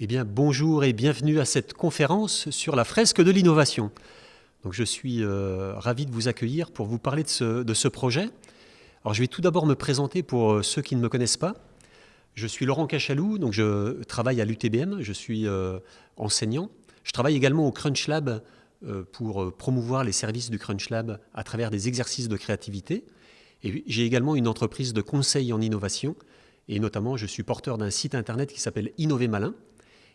Eh bien, bonjour et bienvenue à cette conférence sur la fresque de l'innovation. Donc, je suis euh, ravi de vous accueillir pour vous parler de ce, projet. Alors, je vais tout d'abord me présenter pour euh, ceux qui ne me connaissent pas. Je suis Laurent Cachalou, donc je travaille à l'UTBM, je suis euh, enseignant. Je travaille également au Crunch Lab pour promouvoir les services du Crunch Lab à travers des exercices de créativité. Et j'ai également une entreprise de conseil en innovation, et notamment je suis porteur d'un site internet qui s'appelle Innover Malin,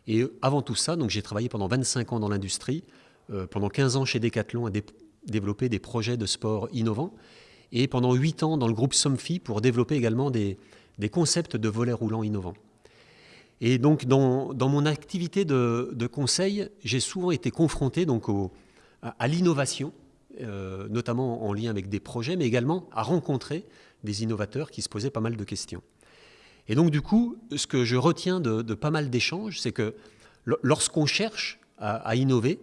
et avant tout ça, j'ai travaillé pendant 25 ans dans l'industrie, euh, pendant 15 ans chez Decathlon à développer des projets de sport innovants, et pendant 8 ans dans le groupe Somfy pour développer également des, concepts de volets roulants innovants. Et donc dans, mon activité de, conseil, j'ai souvent été confronté donc à, l'innovation, euh, notamment en lien avec des projets, mais également à rencontrer des innovateurs qui se posaient pas mal de questions. Et donc, du coup, ce que je retiens de, pas mal d'échanges, c'est que lorsqu'on cherche à, innover,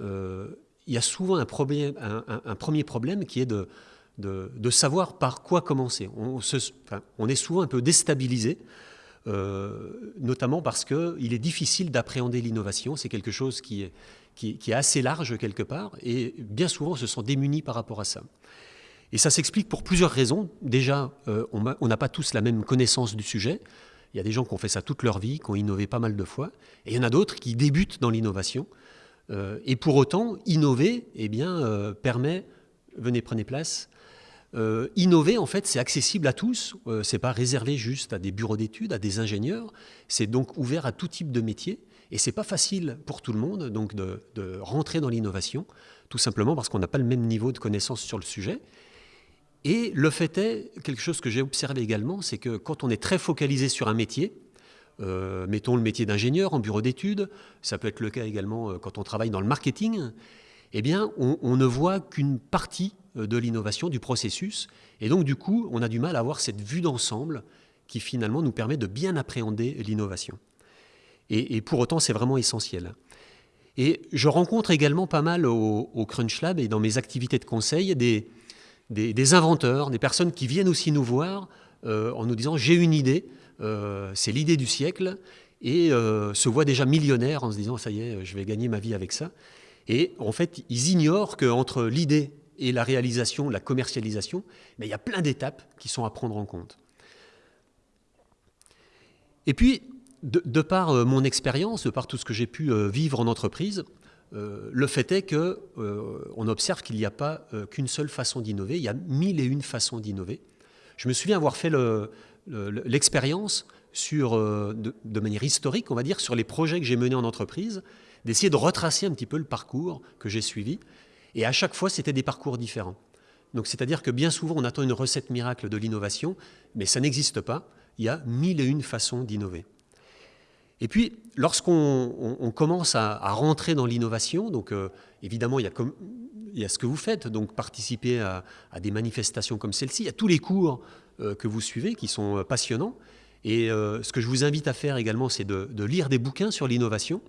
euh, il y a souvent un, premier problème qui est de, savoir par quoi commencer. On, est souvent un peu déstabilisé, euh, notamment parce qu'il est difficile d'appréhender l'innovation. C'est quelque chose qui est, qui est assez large quelque part, et bien souvent on se sent démuni par rapport à ça. Et ça s'explique pour plusieurs raisons. Déjà, euh, on n'a pas tous la même connaissance du sujet. Il y a des gens qui ont fait ça toute leur vie, qui ont innové pas mal de fois. Et il y en a d'autres qui débutent dans l'innovation. Euh, et pour autant, innover eh bien, euh, permet, venez prenez place, innover, en fait, c'est accessible à tous. Ce c'est pas réservé juste à des bureaux d'études, à des ingénieurs. C'est donc ouvert à tout type de métier. Et c'est pas facile pour tout le monde donc de rentrer dans l'innovation, tout simplement parce qu'on n'a pas le même niveau de connaissance sur le sujet. Et le fait est, quelque chose que j'ai observé également, c'est que quand on est très focalisé sur un métier, euh, mettons le métier d'ingénieur en bureau d'études, ça peut être le cas également euh, quand on travaille dans le marketing, eh bien, on, ne voit qu'une partie euh, de l'innovation, du processus, et donc du coup, on a du mal à avoir cette vue d'ensemble qui finalement nous permet de bien appréhender l'innovation. Et, pour autant, c'est vraiment essentiel. Et je rencontre également pas mal au, au Crunch Lab et dans mes activités de conseil des, des, inventeurs, des personnes qui viennent aussi nous voir euh, en nous disant j'ai une idée, euh, c'est l'idée du siècle, et euh, se voient déjà millionnaires en se disant ça y est, je vais gagner ma vie avec ça. Et en fait, ils ignorent qu'entre l'idée et la réalisation, la commercialisation, il y a plein d'étapes qui sont à prendre en compte. Et puis, de par mon expérience, de par tout ce que j'ai pu vivre en entreprise, euh, le fait est qu'on euh, observe qu'il n'y a pas euh, qu'une seule façon d'innover, il y a mille et une façons d'innover. Je me souviens avoir fait l'expérience sur, de, manière historique, on va dire, sur les projets que j'ai menés en entreprise, d'essayer de retracer un petit peu le parcours que j'ai suivi. Et à chaque fois, c'était des parcours différents. Donc, c'est-à-dire que bien souvent, on attend une recette miracle de l'innovation, mais ça n'existe pas. Il y a mille et une façons d'innover. Et puis, lorsqu'on commence à, rentrer dans l'innovation, donc euh, évidemment, il y, a ce que vous faites, donc participer à, des manifestations comme celle-ci, il y a tous les cours euh, que vous suivez qui sont euh, passionnants. Et ce que je vous invite à faire également, c'est de, de, lire des bouquins sur l'innovation.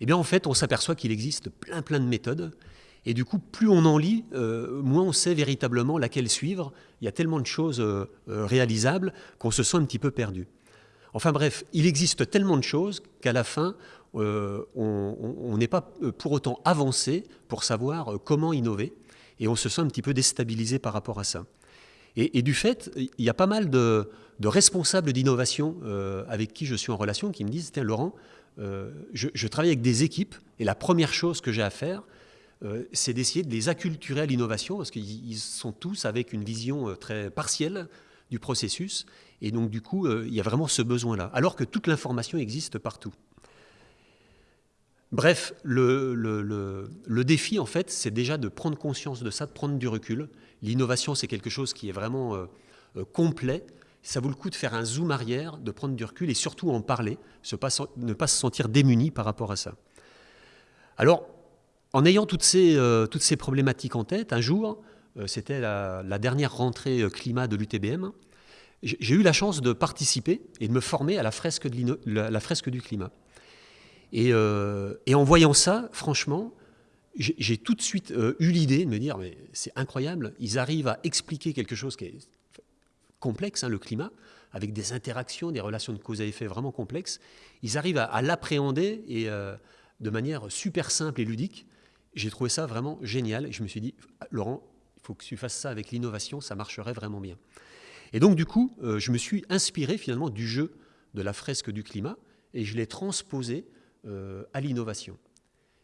Eh bien, en fait, on s'aperçoit qu'il existe plein, plein de méthodes. Et du coup, plus on en lit, moins on sait véritablement laquelle suivre. Il y a tellement de choses réalisables qu'on se sent un petit peu perdu. Enfin bref, il existe tellement de choses qu'à la fin, euh, on n'est pas euh, pour autant avancé pour savoir euh, comment innover, et on se sent un petit peu déstabilisé par rapport à ça. Et, du fait, il y a pas mal de, responsables d'innovation avec qui je suis en relation qui me disent, tiens Laurent, je, travaille avec des équipes, et la première chose que j'ai à faire, c'est d'essayer de les acculturer à l'innovation, parce qu'ils sont tous avec une vision très partielle du processus, et donc, du coup, euh, il y a vraiment ce besoin-là, alors que toute l'information existe partout. Bref, le, défi, en fait, c'est déjà de prendre conscience de ça, de prendre du recul. L'innovation, c'est quelque chose qui est vraiment euh, euh, complet. Ça vaut le coup de faire un zoom arrière, de prendre du recul et surtout en parler, ne pas se sentir démuni par rapport à ça. Alors, en ayant toutes ces, problématiques en tête, un jour, c'était la, dernière rentrée climat de l'UTBM, j'ai eu la chance de participer et de me former à la fresque, du climat. Euh, et, en voyant ça, franchement, j'ai tout de suite euh, eu l'idée de me dire, mais c'est incroyable, ils arrivent à expliquer quelque chose qui est complexe, hein, le climat, avec des interactions, des relations de cause à effet vraiment complexes, ils arrivent à, l'appréhender et de manière super simple et ludique. J'ai trouvé ça vraiment génial et je me suis dit, Laurent, il faut que tu fasses ça avec l'innovation, ça marcherait vraiment bien. Et donc du coup, je me suis inspiré finalement du jeu de la fresque du climat et je l'ai transposé à l'innovation.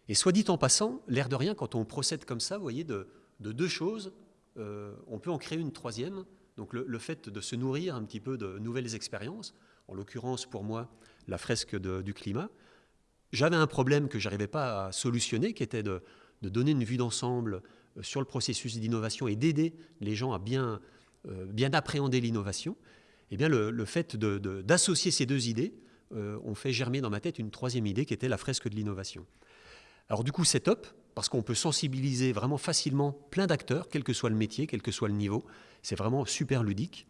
Et soit dit en passant, l'air de rien, quand on procède comme ça, vous voyez, de, deux choses, euh, on peut en créer une troisième. Donc le, fait de se nourrir un petit peu de nouvelles expériences, en l'occurrence pour moi, la fresque du climat. J'avais un problème que je n'arrivais pas à solutionner, qui était de, donner une vue d'ensemble euh, sur le processus d'innovation et d'aider les gens à bien, euh, bien appréhender l'innovation. Eh bien, le, fait d'associer ces deux idées, ont fait germer dans ma tête une troisième idée qui était la fresque de l'innovation. Alors du coup, c'est top, parce qu'on peut sensibiliser vraiment facilement plein d'acteurs, quel que soit le métier, quel que soit le niveau. C'est vraiment super ludique.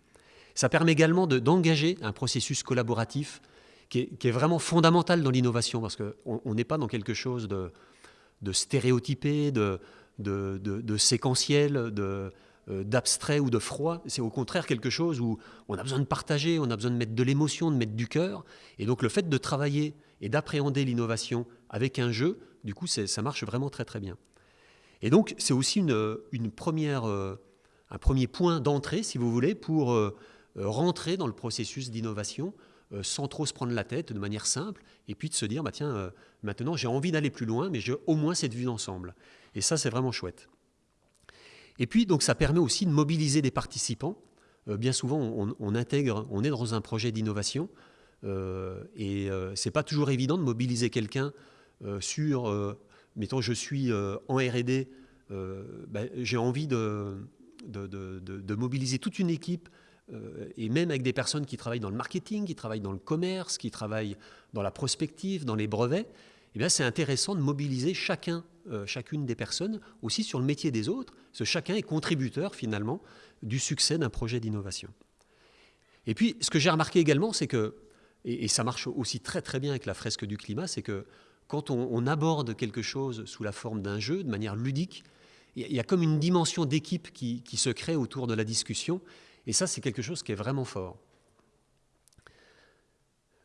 Ça permet également d'engager un processus collaboratif qui est, vraiment fondamental dans l'innovation, parce qu'on n'est pas dans quelque chose de, stéréotypé, de, de séquentiel, de, euh, d'abstrait ou de froid. C'est au contraire quelque chose où on a besoin de partager, on a besoin de mettre de l'émotion, de mettre du cœur. Et donc le fait de travailler et d'appréhender l'innovation avec un jeu, du coup, ça marche vraiment très très bien. Et donc, c'est aussi une, première, euh, un premier point d'entrée, si vous voulez, pour euh, rentrer dans le processus d'innovation euh, sans trop se prendre la tête, de manière simple, et puis de se dire, bah, tiens, maintenant j'ai envie d'aller plus loin, mais j'ai au moins cette vue d'ensemble. Et ça, c'est vraiment chouette. Et puis, donc, ça permet aussi de mobiliser des participants. bien souvent, on, intègre, on est dans un projet d'innovation, et c'est pas toujours évident de mobiliser quelqu'un euh, sur, euh, mettons, je suis euh, en RD, ben, j'ai envie de, mobiliser toute une équipe et même avec des personnes qui travaillent dans le marketing, qui travaillent dans le commerce, qui travaillent dans la prospective, dans les brevets, eh c'est intéressant de mobiliser chacun, chacune des personnes aussi sur le métier des autres, parce que chacun est contributeur finalement du succès d'un projet d'innovation. Et puis ce que j'ai remarqué également, c'est que, et, ça marche aussi très très bien avec la fresque du climat, c'est que quand on, aborde quelque chose sous la forme d'un jeu, de manière ludique, il y a comme une dimension d'équipe qui, se crée autour de la discussion. Et ça, c'est quelque chose qui est vraiment fort.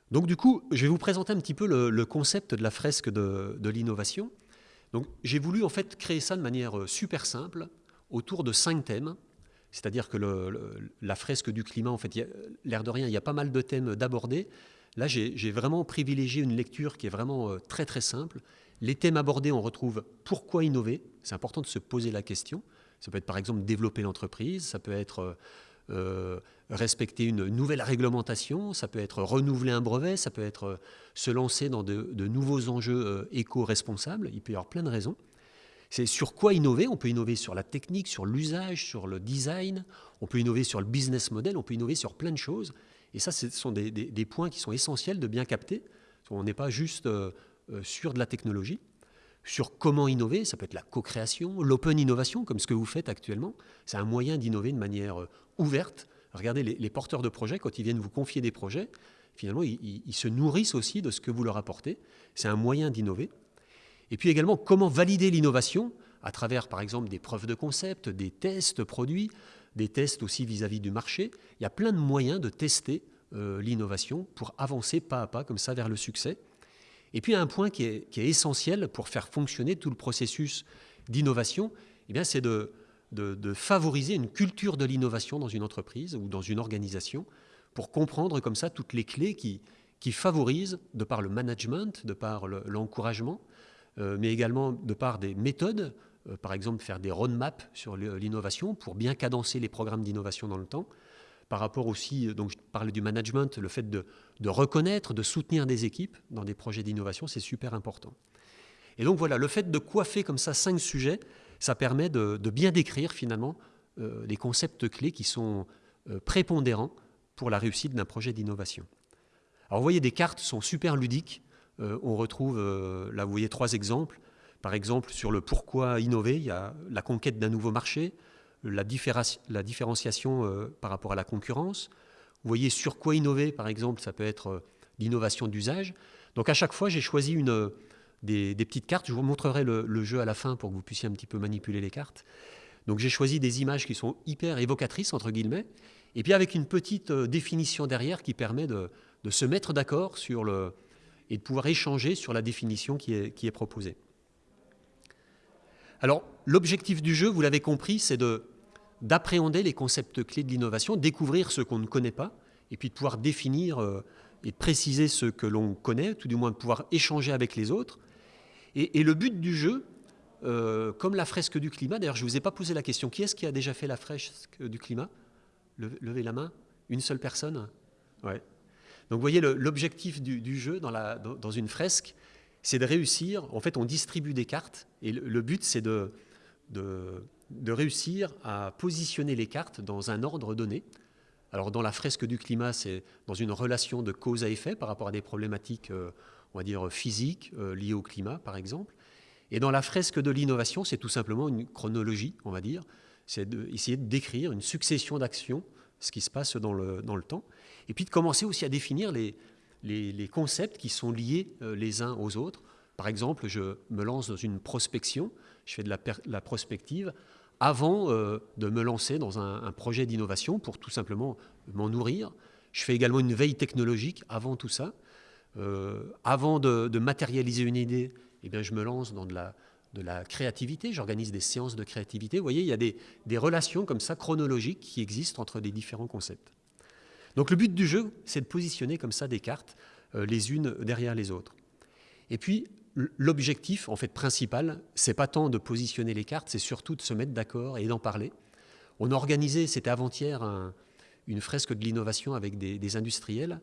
Donc du coup, je vais vous présenter un petit peu le, concept de la fresque de, l'innovation. Donc j'ai voulu en fait créer ça de manière euh, super simple, autour de cinq thèmes. C'est-à-dire que la fresque du climat, en fait, l'air de rien, il y a pas mal de thèmes d'aborder. Là, j'ai vraiment privilégié une lecture qui est vraiment euh, très très simple. Les thèmes abordés, on retrouve pourquoi innover. C'est important de se poser la question. Ça peut être par exemple développer l'entreprise, ça peut être euh, euh, respecter une nouvelle réglementation, ça peut être renouveler un brevet, ça peut être se lancer dans de, nouveaux enjeux éco-responsables. Il peut y avoir plein de raisons. C'est sur quoi innover? On peut innover sur la technique, sur l'usage, sur le design, on peut innover sur le business model, on peut innover sur plein de choses. Et ça, ce sont des, points qui sont essentiels de bien capter. On n'est pas juste euh, euh, sur de la technologie, sur comment innover, ça peut être la co-création, l'open innovation, comme ce que vous faites actuellement. C'est un moyen d'innover de manière euh, ouverte. Regardez, les, porteurs de projets, quand ils viennent vous confier des projets, finalement, ils, se nourrissent aussi de ce que vous leur apportez. C'est un moyen d'innover. Et puis également, comment valider l'innovation à travers, par exemple, des preuves de concept, des tests produits, des tests aussi vis-à-vis du marché. Il y a plein de moyens de tester euh, l'innovation pour avancer pas à pas comme ça vers le succès. Et puis un point qui est, essentiel pour faire fonctionner tout le processus d'innovation, eh c'est de, favoriser une culture de l'innovation dans une entreprise ou dans une organisation pour comprendre comme ça toutes les clés qui, favorisent, de par le management, de par l'encouragement, euh, mais également de par des méthodes euh, par exemple faire des roadmaps sur l'innovation pour bien cadencer les programmes d'innovation dans le temps. Par rapport aussi, euh, donc je parlais du management, le fait de, reconnaître, de soutenir des équipes dans des projets d'innovation, c'est super important. Et donc voilà, le fait de coiffer comme ça cinq sujets, ça permet de, bien décrire finalement euh, les concepts clés qui sont prépondérants pour la réussite d'un projet d'innovation. Alors vous voyez, des cartes sont super ludiques. on retrouve, là vous voyez trois exemples. Par exemple, sur le pourquoi innover, il y a la conquête d'un nouveau marché, la, différenciation euh, par rapport à la concurrence. Vous voyez sur quoi innover, par exemple, ça peut être euh, l'innovation d'usage. Donc à chaque fois, j'ai choisi une, euh, des, petites cartes. Je vous montrerai le, jeu à la fin pour que vous puissiez un petit peu manipuler les cartes. Donc j'ai choisi des images qui sont hyper évocatrices, entre guillemets. Et puis avec une petite définition derrière qui permet de, se mettre d'accord sur le et de pouvoir échanger sur la définition qui est, proposée. Alors, l'objectif du jeu, vous l'avez compris, c'est d'appréhender les concepts clés de l'innovation, découvrir ce qu'on ne connaît pas, et puis de pouvoir définir et de préciser ce que l'on connaît, tout du moins de pouvoir échanger avec les autres. Et, le but du jeu, euh, comme la fresque du climat, d'ailleurs je ne vous ai pas posé la question, qui est-ce qui a déjà fait la fresque du climat? Levez la main. Une seule personne? Ouais. Donc vous voyez, l'objectif du, jeu dans, une fresque, c'est de réussir, en fait on distribue des cartes, et le, but c'est de réussir à positionner les cartes dans un ordre donné. Alors dans la fresque du climat, c'est dans une relation de cause à effet par rapport à des problématiques, euh, on va dire, physiques euh, liées au climat, par exemple. Et dans la fresque de l'innovation, c'est tout simplement une chronologie, on va dire. C'est d'essayer de décrire une succession d'actions, ce qui se passe dans le, dans le temps. Et puis de commencer aussi à définir les, les, concepts qui sont liés euh, les uns aux autres. Par exemple, je me lance dans une prospection, je fais de la, prospective avant euh, de me lancer dans un, projet d'innovation pour tout simplement m'en nourrir. Je fais également une veille technologique avant tout ça. Euh, avant de, matérialiser une idée, eh bien, je me lance dans de la, créativité, j'organise des séances de créativité. Vous voyez, il y a des, des, relations comme ça chronologiques qui existent entre les différents concepts. Donc le but du jeu, c'est de positionner comme ça des cartes euh, les unes derrière les autres. Et puis, l'objectif en fait principal, c'est pas tant de positionner les cartes, c'est surtout de se mettre d'accord et d'en parler. On a organisé, c'était avant-hier, une fresque de l'innovation avec des, industriels.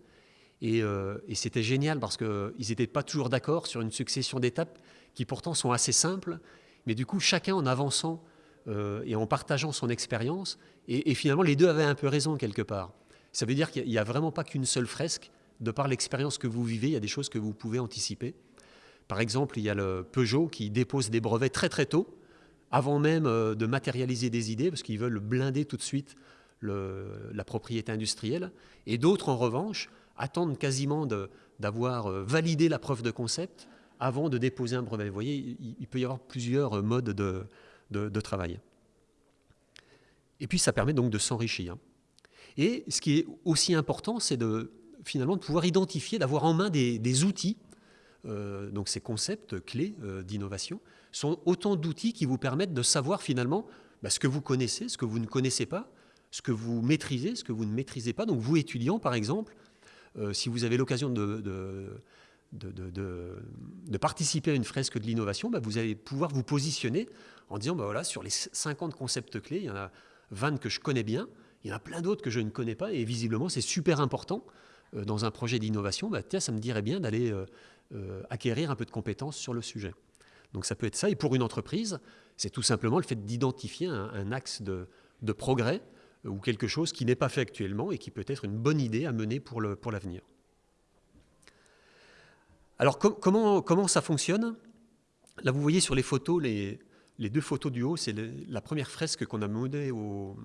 Euh, et, c'était génial parce qu'ils n'étaient pas toujours d'accord sur une succession d'étapes qui pourtant sont assez simples. Mais du coup, chacun en avançant euh, et en partageant son expérience, et, finalement les deux avaient un peu raison quelque part. Ça veut dire qu'il n'y a vraiment pas qu'une seule fresque. De par l'expérience que vous vivez, il y a des choses que vous pouvez anticiper. Par exemple, il y a le Peugeot qui dépose des brevets très très tôt, avant même euh, de matérialiser des idées, parce qu'ils veulent blinder tout de suite la propriété industrielle. Et d'autres, en revanche, attendent quasiment d'avoir euh, validé la preuve de concept avant de déposer un brevet. Vous voyez, il, peut y avoir plusieurs modes de, travail. Et puis, ça permet donc de s'enrichir. Et ce qui est aussi important, c'est de finalement de pouvoir identifier, d'avoir en main des outils euh, donc ces concepts clés euh, d'innovation, sont autant d'outils qui vous permettent de savoir finalement bah, ce que vous connaissez, ce que vous ne connaissez pas, ce que vous maîtrisez, ce que vous ne maîtrisez pas. Donc vous, étudiants, par exemple, si vous avez l'occasion de, participer à une fresque de l'innovation, bah, vous allez pouvoir vous positionner en disant, bah, voilà, sur les 50 concepts clés, il y en a 20 que je connais bien, il y en a plein d'autres que je ne connais pas, et visiblement, c'est super important dans un projet d'innovation. Bah, ça me dirait bien d'aller euh, acquérir un peu de compétences sur le sujet. Donc ça peut être ça. Et pour une entreprise, c'est tout simplement le fait d'identifier un, axe de, progrès euh, ou quelque chose qui n'est pas fait actuellement et qui peut être une bonne idée à mener pour l'avenir. Alors comment, ça fonctionne? Là, vous voyez sur les photos, les, deux photos du haut, c'est la première fresque qu'on a menée au,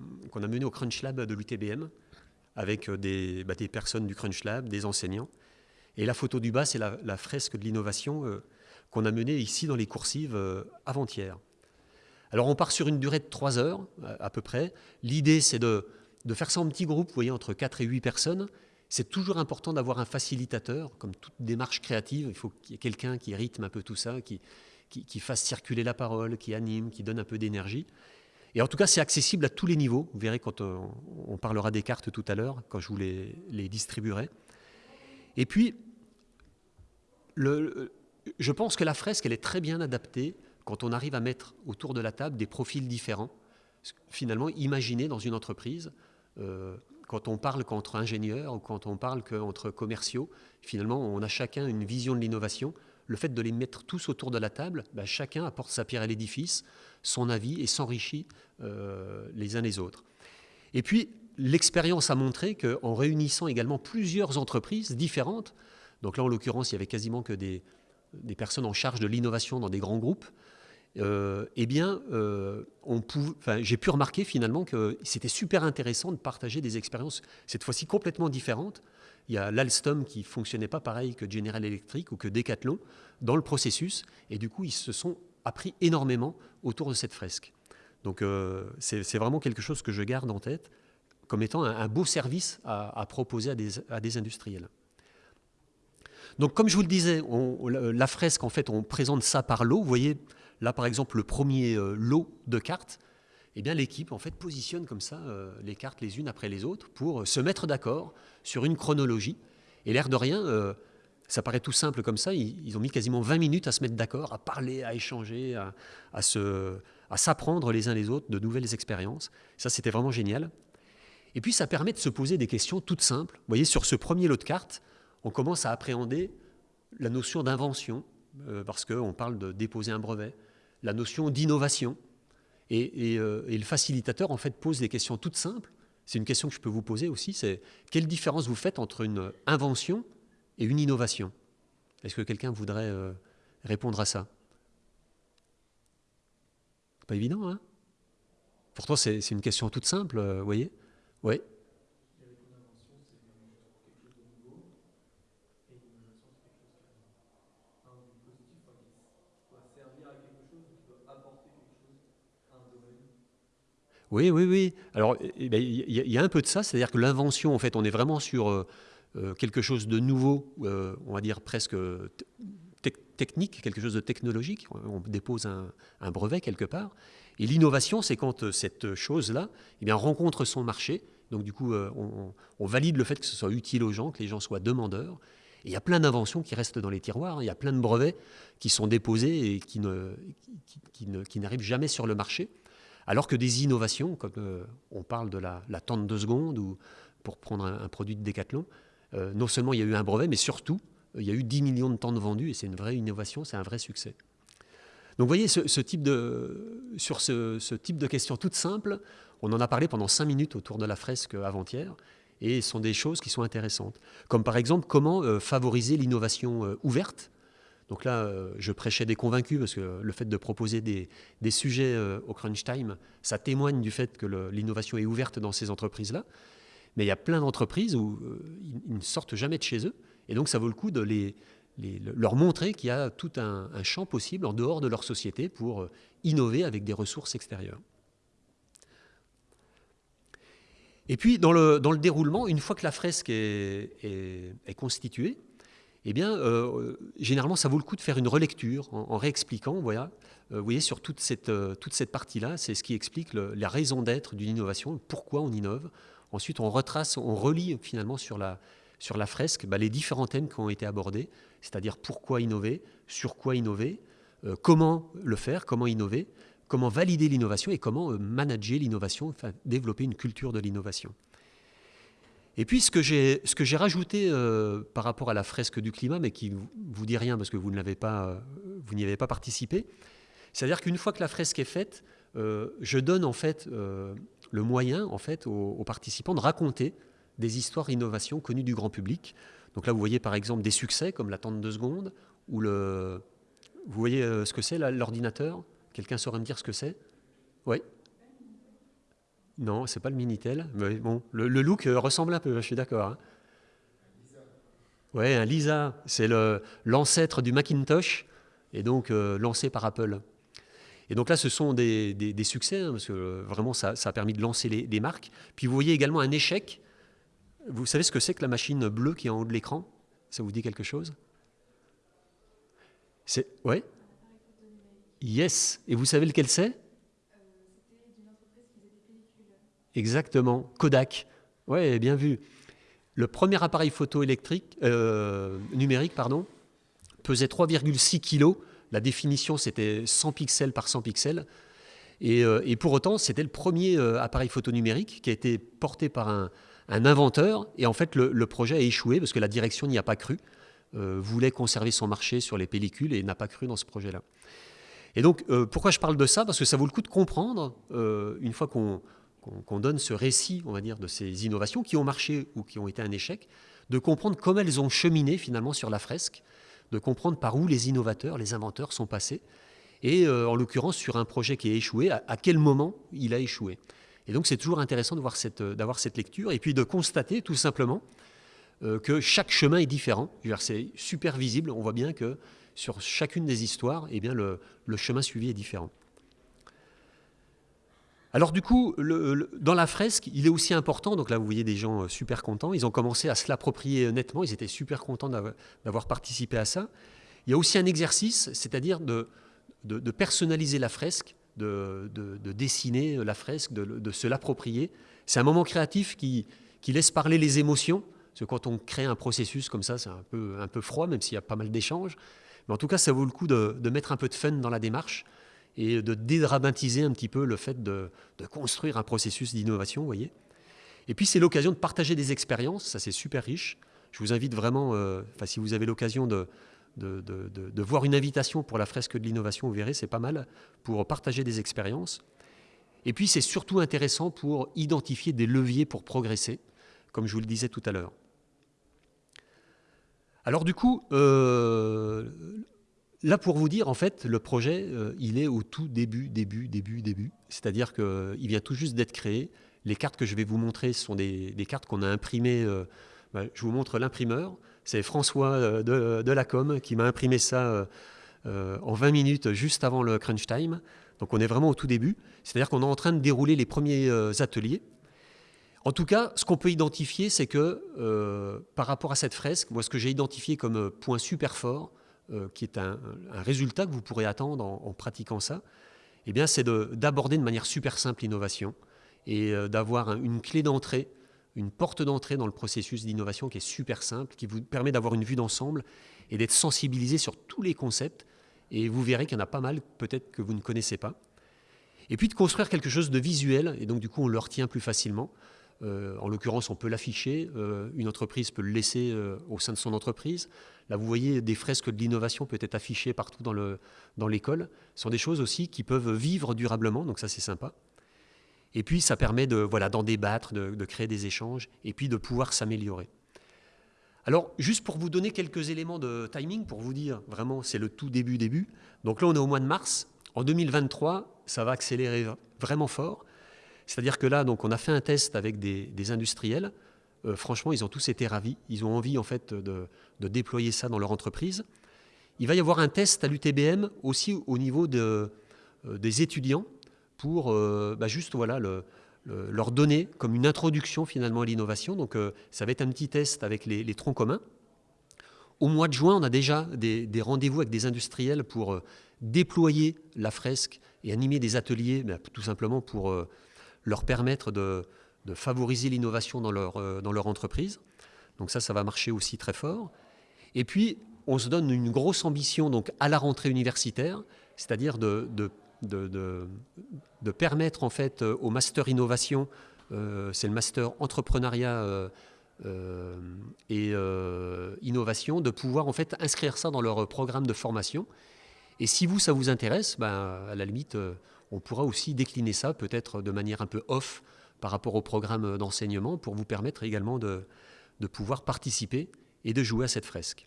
Crunch Lab de l'UTBM avec euh, des, bah, des personnes du Crunch Lab, des enseignants. Et la photo du bas, c'est la, fresque de l'innovation euh, qu'on a menée ici dans les coursives euh, avant-hier. Alors on part sur une durée de 3 heures à peu près. L'idée, c'est de, faire ça en petits groupes, vous voyez, entre 4 et 8 personnes. C'est toujours important d'avoir un facilitateur, comme toute démarche créative. Il faut qu'il y ait quelqu'un qui rythme un peu tout ça, qui, qui, fasse circuler la parole, qui anime, qui donne un peu d'énergie. Et en tout cas, c'est accessible à tous les niveaux. Vous verrez quand on, parlera des cartes tout à l'heure, quand je vous les, les distribuerai. Et puis, je pense que la fresque, elle est très bien adaptée quand on arrive à mettre autour de la table des profils différents. Finalement, imaginez dans une entreprise, euh, quand on parle qu'entre ingénieurs ou quand on parle qu'entre commerciaux, finalement, on a chacun une vision de l'innovation. Le fait de les mettre tous autour de la table, bah, chacun apporte sa pierre à l'édifice, son avis et s'enrichit euh, les uns les autres. Et puis, l'expérience a montré qu'en réunissant également plusieurs entreprises différentes, donc là en l'occurrence il y avait quasiment que des, personnes en charge de l'innovation dans des grands groupes, euh, eh bien, euh, j'ai pu remarquer finalement que c'était super intéressant de partager des expériences, cette fois-ci complètement différentes. Il y a l'Alstom qui fonctionnait pas pareil que General Electric ou que Decathlon dans le processus, et du coup, ils se sont appris énormément autour de cette fresque. Donc, euh, c'est vraiment quelque chose que je garde en tête comme étant un, beau service à, proposer à des, industriels. Donc comme je vous le disais, la fresque, en fait, on présente ça par lot. Vous voyez, là par exemple, le premier lot de cartes, eh bien l'équipe en fait positionne comme ça les cartes les unes après les autres pour se mettre d'accord sur une chronologie. Et l'air de rien, ça paraît tout simple comme ça. Ils, ont mis quasiment 20 minutes à se mettre d'accord, à parler, à échanger, à, s'apprendre les uns les autres de nouvelles expériences. Ça, c'était vraiment génial. Et puis, ça permet de se poser des questions toutes simples. Vous voyez, sur ce premier lot de cartes, on commence à appréhender la notion d'invention, euh, parce qu'on parle de déposer un brevet, la notion d'innovation. Et, euh, et, le facilitateur, en fait, pose des questions toutes simples. C'est une question que je peux vous poser aussi, c'est quelle différence vous faites entre une invention et une innovation? Est-ce que quelqu'un voudrait euh, répondre à ça? Pas évident, hein? Pourtant, c'est une question toute simple, euh, vous voyez? Oui Oui, oui, oui. Alors, eh ben, il y, a un peu de ça, c'est-à-dire que l'invention, en fait, on est vraiment sur euh, euh, quelque chose de nouveau, euh, on va dire presque technique, quelque chose de technologique. On dépose un, brevet quelque part. Et l'innovation, c'est quand cette chose-là eh rencontre son marché. Donc du coup, on, valide le fait que ce soit utile aux gens, que les gens soient demandeurs. Et il y a plein d'inventions qui restent dans les tiroirs. Hein. Il y a plein de brevets qui sont déposés et qui, n'arrivent jamais sur le marché. Alors que des innovations, comme on parle de la, tente de seconde ou pour prendre un, produit de Décathlon, euh, non seulement il y a eu un brevet, mais surtout, il y a eu 10 millions de temps de vendus et c'est une vraie innovation, c'est un vrai succès. Donc vous voyez, ce, type de, sur ce, type de questions toutes simples, on en a parlé pendant 5 minutes autour de la fresque avant-hier, et ce sont des choses qui sont intéressantes. Comme par exemple, comment euh, favoriser l'innovation euh, ouverte. Donc là, je prêchais des convaincus, parce que le fait de proposer des, sujets au crunch time, ça témoigne du fait que l'innovation est ouverte dans ces entreprises-là. Mais il y a plein d'entreprises où euh, ils, ne sortent jamais de chez eux. Et donc, ça vaut le coup de leur montrer qu'il y a tout un, champ possible en dehors de leur société pour euh, innover avec des ressources extérieures. Et puis, dans le, déroulement, une fois que la fresque est, constituée, eh bien, euh, généralement, ça vaut le coup de faire une relecture en, réexpliquant. Voilà, vous voyez, sur toute cette, cette partie-là, c'est ce qui explique la raison d'être d'une innovation, pourquoi on innove, Ensuite, on retrace, on relie finalement sur la, sur la fresque bah, les différents thèmes qui ont été abordés, c'est-à-dire pourquoi innover, sur quoi innover, euh, comment le faire, comment innover, comment valider l'innovation et comment euh, manager l'innovation, enfin développer une culture de l'innovation. Et puis ce que j'ai, rajouté euh, par rapport à la fresque du climat, mais qui ne vous dit rien parce que pas, vous n'y avez pas participé, c'est-à-dire qu'une fois que la fresque est faite, je donne en fait le moyen en fait aux, participants de raconter des histoires d'innovation connues du grand public. Donc là, vous voyez par exemple des succès comme la tente de seconde ou le. Vous voyez euh, ce que c'est l'ordinateur? Quelqu'un saurait me dire ce que c'est? Oui? Non, c'est pas le Minitel. Mais bon, le, look euh, ressemble un peu. Je suis d'accord. Hein. Ouais, un Lisa, c'est l'ancêtre du Macintosh et donc euh, lancé par Apple. Et donc là, ce sont des, succès, hein, parce que euh, vraiment, ça, a permis de lancer les, marques. Puis vous voyez également un échec. Vous savez ce que c'est que la machine bleue qui est en haut de l'écran? Ça vous dit quelque chose? C'est ouais? Yes. Et vous savez lequel c'est? Exactement. Kodak. Ouais, bien vu. Le premier appareil photo électrique euh, numérique, pardon, pesait 3,6 kg la définition, c'était 100 pixels par 100 pixels. Euh, et, pour autant, c'était le premier euh, appareil photo numérique qui a été porté par un, inventeur. Et en fait, le, projet a échoué parce que la direction n'y a pas cru, voulait conserver son marché sur les pellicules et n'a pas cru dans ce projet-là. Et donc, pourquoi je parle de ça? Parce que ça vaut le coup de comprendre, une fois qu'on donne ce récit, on va dire, de ces innovations qui ont marché ou qui ont été un échec, de comprendre comment elles ont cheminé finalement sur la fresque de comprendre par où les innovateurs, les inventeurs sont passés, et euh, en l'occurrence sur un projet qui a échoué, à, quel moment il a échoué. Et donc c'est toujours intéressant d'avoir cette, euh, cette, lecture, et puis de constater tout simplement euh, que chaque chemin est différent. C'est super visible, on voit bien que sur chacune des histoires, eh bien, le, chemin suivi est différent. Alors du coup, dans la fresque, il est aussi important, donc là vous voyez des gens super contents, ils ont commencé à se l'approprier nettement, ils étaient super contents d'avoir participé à ça. Il y a aussi un exercice, c'est-à-dire de, personnaliser la fresque, de, dessiner la fresque, de, se l'approprier. C'est un moment créatif qui, laisse parler les émotions, parce que quand on crée un processus comme ça, c'est un peu froid, même s'il y a pas mal d'échanges. Mais en tout cas, ça vaut le coup de, mettre un peu de fun dans la démarche et de dédramatiser un petit peu le fait de, construire un processus d'innovation, vous voyez. Et puis, c'est l'occasion de partager des expériences, ça c'est super riche. Je vous invite vraiment, euh, si vous avez l'occasion de, voir une invitation pour la fresque de l'innovation, vous verrez, c'est pas mal pour partager des expériences. Et puis c'est surtout intéressant pour identifier des leviers pour progresser, comme je vous le disais tout à l'heure. Alors du coup, euh, là pour vous dire, en fait, le projet, euh, il est au tout début, début, début, début. C'est-à-dire qu'il vient tout juste d'être créé. Les cartes que je vais vous montrer sont des, cartes qu'on a imprimées. Euh, bah, je vous montre l'imprimeur. C'est François euh, de, de, la com qui m'a imprimé ça euh, euh, en 20 minutes juste avant le crunch time. Donc on est vraiment au tout début. C'est-à-dire qu'on est en train de dérouler les premiers ateliers. En tout cas, ce qu'on peut identifier, c'est que par rapport à cette fresque, moi ce que j'ai identifié comme point super fort, qui est un, résultat que vous pourrez attendre en, pratiquant ça, eh bien c'est d'aborder de, manière super simple l'innovation et d'avoir une clé d'entrée une porte d'entrée dans le processus d'innovation qui est super simple, qui vous permet d'avoir une vue d'ensemble et d'être sensibilisé sur tous les concepts. Et vous verrez qu'il y en a pas mal, peut-être que vous ne connaissez pas. Et puis de construire quelque chose de visuel, et donc du coup on le retient plus facilement. Euh, en l'occurrence, on peut l'afficher, euh, une entreprise peut le laisser euh, au sein de son entreprise. Là, vous voyez des fresques de l'innovation peut être affichées partout dans l'école. Dans Ce sont des choses aussi qui peuvent vivre durablement, donc ça c'est sympa. Et puis, ça permet de voilà d'en débattre, de, créer des échanges, et puis de pouvoir s'améliorer. Alors, juste pour vous donner quelques éléments de timing, pour vous dire vraiment, c'est le tout début début. Donc là, on est au mois de mars. En 2023, ça va accélérer vraiment fort. C'est-à-dire que là, donc, on a fait un test avec des, industriels. Euh, franchement, ils ont tous été ravis. Ils ont envie en fait de, déployer ça dans leur entreprise. Il va y avoir un test à l'UTBM aussi au niveau de, euh, des étudiants pour euh, bah, juste voilà, leur donner comme une introduction finalement à l'innovation. Donc ça va être un petit test avec les, troncs communs. Au mois de juin, on a déjà des, rendez-vous avec des industriels pour déployer la fresque et animer des ateliers, bah, tout simplement pour leur permettre de, favoriser l'innovation dans leur, dans leur entreprise. Donc ça, ça va marcher aussi très fort. Et puis, on se donne une grosse ambition donc à la rentrée universitaire, c'est-à-dire de, de de, de, permettre en fait euh, au master innovation, euh, c'est le master entrepreneuriat euh, et innovation, de pouvoir en fait inscrire ça dans leur programme de formation. Et si vous, ça vous intéresse, ben, à la limite, on pourra aussi décliner ça peut-être de manière un peu off par rapport au programme d'enseignement pour vous permettre également de, de pouvoir participer et de jouer à cette fresque.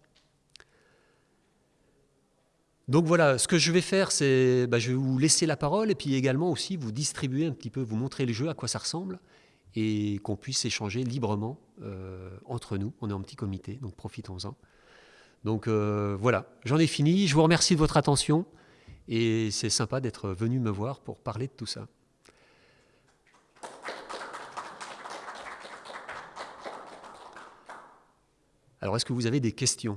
Donc voilà, ce que je vais faire, c'est bah, je vais vous laisser la parole et puis également aussi vous distribuer un petit peu, vous montrer le jeu, à quoi ça ressemble et qu'on puisse échanger librement euh, entre nous. On est en petit comité, donc profitons-en. Donc euh, voilà, j'en ai fini. Je vous remercie de votre attention et c'est sympa d'être venu me voir pour parler de tout ça. Alors est-ce que vous avez des questions?